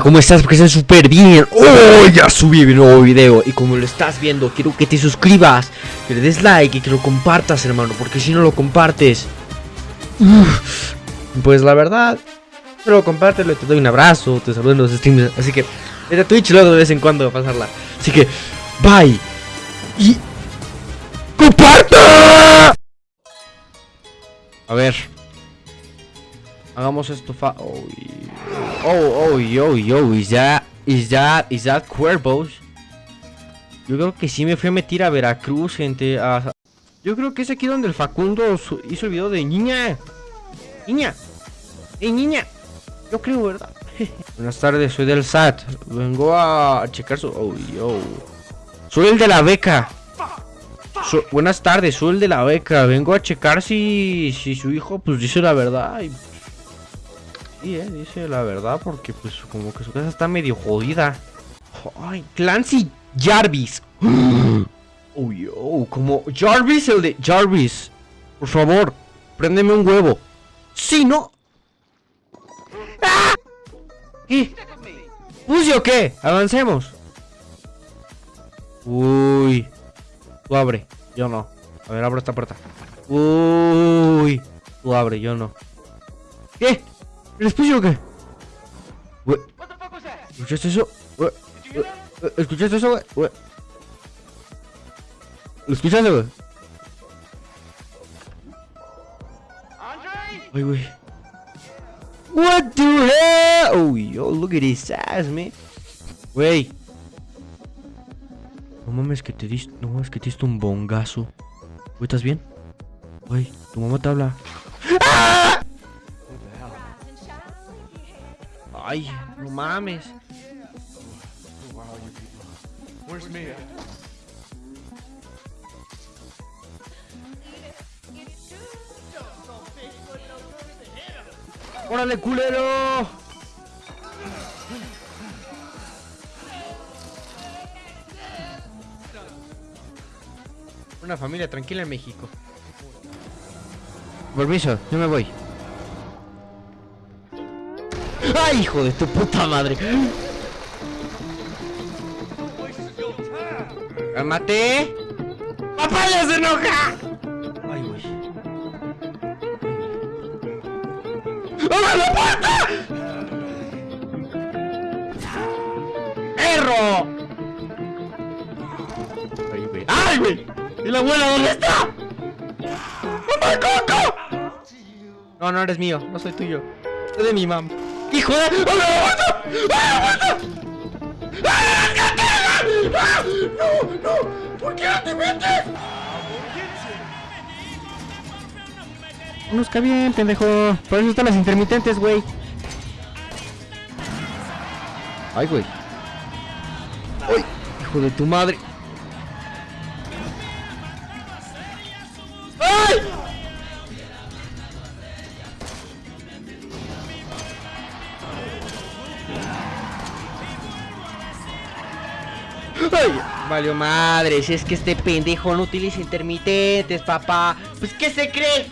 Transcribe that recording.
¿Cómo estás? Porque estás súper bien. ¡Oh! Ya subí mi nuevo video. Y como lo estás viendo, quiero que te suscribas, que le des like y que lo compartas, hermano. Porque si no lo compartes. pues la verdad, pero compártelo, te doy un abrazo, te saludo en los streams. Así que, a Twitch luego de vez en cuando a pasarla. Así que, bye. Y. ¡Comparte! A ver. Hagamos esto fa... Oh, y- oh, oh, yo, yo, is that, is that, is that Cuervos? Yo creo que sí me fui a meter a Veracruz, gente. Yo creo que es aquí donde el Facundo hizo el video de niña. Niña. ¡Ey, niña! Yo creo, ¿verdad? Buenas tardes, soy del SAT. Vengo a checar su... Oh, yo. Soy el de la beca. Buenas tardes, soy el de la beca. Vengo a checar si, si su hijo pues dice la verdad. Eh, dice la verdad porque pues como que su casa está medio jodida. Ay, Clancy Jarvis. Oh, yo, como Jarvis el de Jarvis. Por favor, préndeme un huevo. Si no. ¡Ah! ¿Qué? ¿Puse o qué? Avancemos. Uy. Tú abre, yo no. A ver, abro esta puerta. Uy. Tú abre, yo no. ¿Qué? ¿Eres puse o qué? Güey. ¿Escuchaste eso? Eh, ¿Escuchaste eso, güey? Güey. ¿Lo escuchaste, güey? What the hell? Oh, yo, look at his ass, man. Güey. No mames que te diste, no mames que te diste un bongazo. Güey, ¿estás bien? Güey, tu mamá te habla. ¡Ah! Ay, no mames. ¡Órale, culero! Una familia tranquila en México. Permiso, yo me voy. ¡Ay, hijo de tu puta madre! ¡Cálmate! ¡Papá ya se enoja! ¡Ay, güey! ¡Abre la puerta! ¡Perro! ¡Ay, güey! ¡Ay, güey! ¿Y la abuela dónde está? ¡Mamá Coco! No, no eres mío, no soy tuyo. Soy de mi mam. ¡Hijo de... ¡Abre la puerta! ¡Abre la puerta! ¡Ah! ¡Ah! ¡No, no! ¿Por qué no te metes? Conozca bien, pendejo. Por eso están las intermitentes, güey. Ay, güey. ¡Ay! Hijo de tu madre. ¡Ay! ¡Ay! Valió madre, si es que este pendejo no utiliza intermitentes, papá. Pues, ¿qué se cree?